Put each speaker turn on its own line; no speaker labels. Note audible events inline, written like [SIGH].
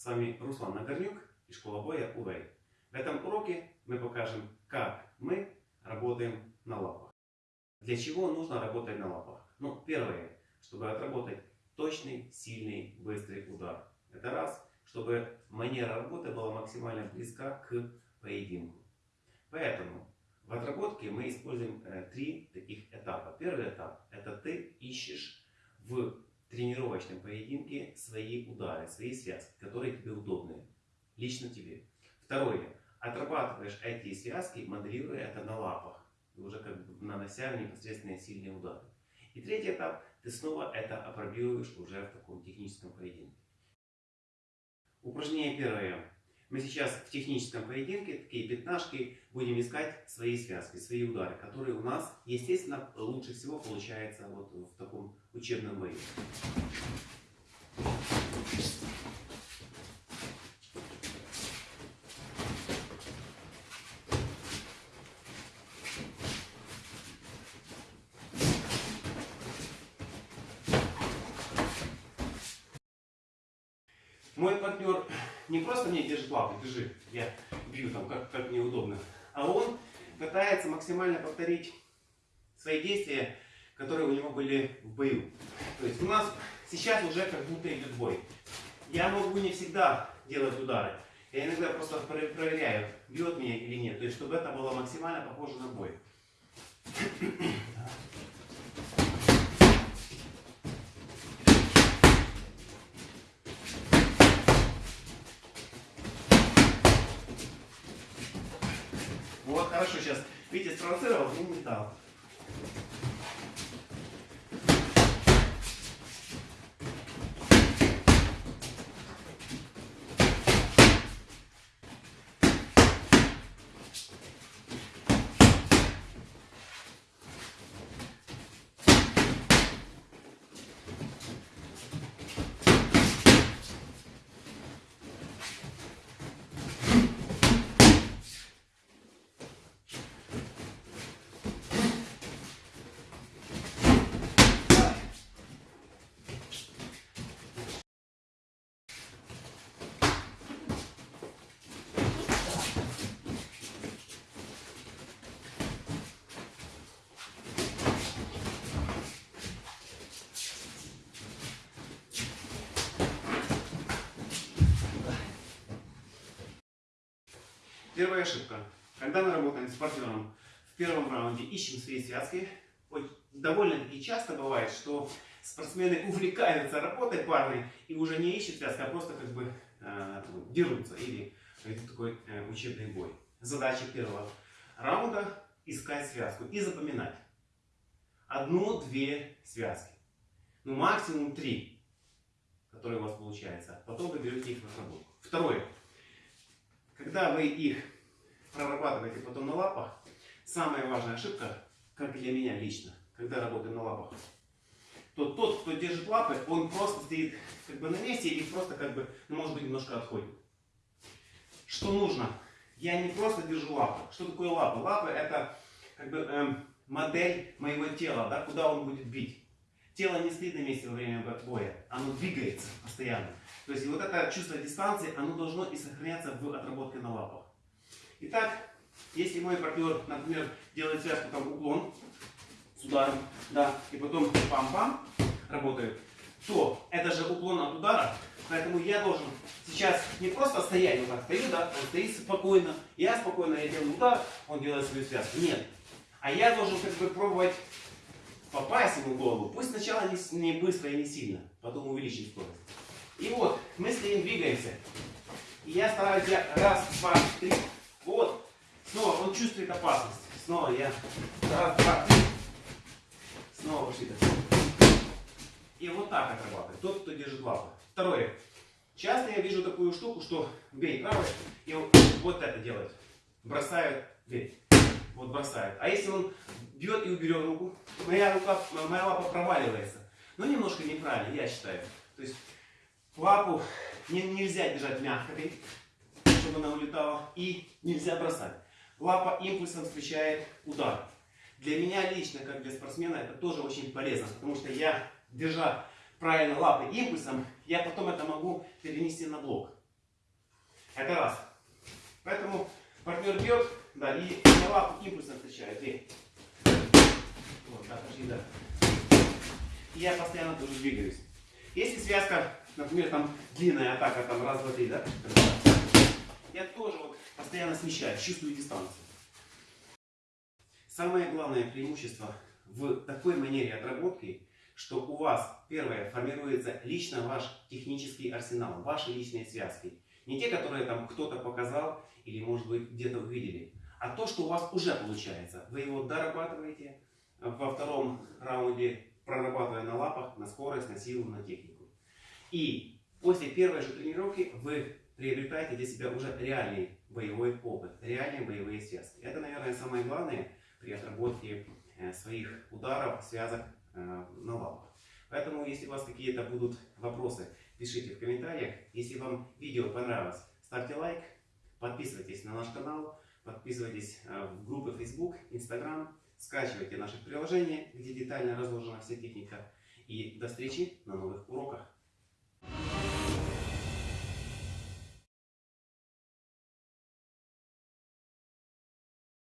С вами Руслан Нагорнюк и школа боя УВЭЙ. В этом уроке мы покажем, как мы работаем на лапах. Для чего нужно работать на лапах? Ну, первое, чтобы отработать точный, сильный, быстрый удар. Это раз, чтобы манера работы была максимально близка к поединку. Поэтому в отработке мы используем э, три таких этапа. Первый этап – это ты ищешь в тренировочном поединке свои удары, свои связки, которые тебе удобны, лично тебе. Второе. Отрабатываешь эти связки, моделируя это на лапах, уже как бы нанося непосредственно сильные удары. И третий этап. Ты снова это опробируешь уже в таком техническом поединке. Упражнение первое. Мы сейчас в техническом поединке, такие пятнашки, будем искать свои связки, свои удары, которые у нас, естественно, лучше всего получается вот в таком учебном бою. Мой партнер не просто мне держит лапы, держи, я бью там, как, как мне удобно, а он пытается максимально повторить свои действия, которые у него были в бою. То есть у нас сейчас уже как будто идет бой. Я могу не всегда делать удары. Я иногда просто проверяю, бьет меня или нет. То есть, чтобы это было максимально похоже на бой. Вот, хорошо, сейчас. Видите, спровоцировал и не Первая ошибка. Когда мы работаем с партнером в первом раунде, ищем свои связки. Довольно-таки часто бывает, что спортсмены [LAUGHS] увлекаются работой парной и уже не ищут связки, а просто как бы э, дерутся или это такой э, учебный бой. Задача первого раунда искать связку и запоминать. Одну-две связки. Ну максимум три, которые у вас получается. Потом вы берете их в разработку. Второе. Когда вы их прорабатываете потом на лапах, самая важная ошибка, как для меня лично, когда работаю на лапах, то тот, кто держит лапы, он просто стоит как бы на месте или просто как бы, ну, может быть, немножко отходит. Что нужно? Я не просто держу лапы. Что такое лапы? Лапы это как бы эм, модель моего тела, да, куда он будет бить. Тело не стоит на месте во время боя, оно двигается постоянно. То есть вот это чувство дистанции, оно должно и сохраняться в отработке на лапах. Итак, если мой партнер, например, делает связку там уклон с ударом, да, и потом пам-пам работает, то это же уклон от удара, поэтому я должен сейчас не просто стоять, вот так стою, да, он стоит спокойно, я спокойно, я делаю удар, он делает свою связку. Нет. А я должен как бы пробовать попасть ему в голову. Пусть сначала не, не быстро и не сильно, потом увеличить скорость. И вот, мы стоим, двигаемся. И я стараюсь, я раз, два, три, вот. Снова он чувствует опасность. Снова я раз, два, три. Снова пошли. И вот так отрабатывает. Тот, кто держит лапы. Второе. Часто я вижу такую штуку, что бей правой, и вот это делает. Бросает, бей. Вот бросает. А если он бьет и уберет руку, моя рука, моя лапа проваливается. Но немножко неправильно, я считаю. То есть Лапу не, нельзя держать мягкой, чтобы она улетала. И нельзя бросать. Лапа импульсом встречает удар. Для меня лично, как для спортсмена, это тоже очень полезно. Потому что я, держа правильно лапы импульсом, я потом это могу перенести на блок. Это раз. Поэтому партнер бьет, да, и на лапу импульсно встречает. И. Вот, да, пошли, да. И я постоянно тоже двигаюсь. Если связка, например, там длинная атака, там раз, два, три, да? Я тоже вот постоянно смещаюсь, чувствую дистанцию. Самое главное преимущество в такой манере отработки, что у вас, первое, формируется лично ваш технический арсенал, ваши личные связки. Не те, которые там кто-то показал или, может быть, где-то увидели, а то, что у вас уже получается. Вы его дорабатываете во втором раунде, прорабатывая на лапах, на скорость, на силу, на технику. И после первой же тренировки вы приобретаете для себя уже реальный боевой опыт, реальные боевые связки. Это, наверное, самое главное при отработке э, своих ударов, связок э, на лапах. Поэтому, если у вас какие-то будут вопросы, пишите в комментариях. Если вам видео понравилось, ставьте лайк, подписывайтесь на наш канал, подписывайтесь э, в группы Facebook, Instagram, скачивайте наше приложение, где детально разложена вся техника. И до встречи на новых уроках!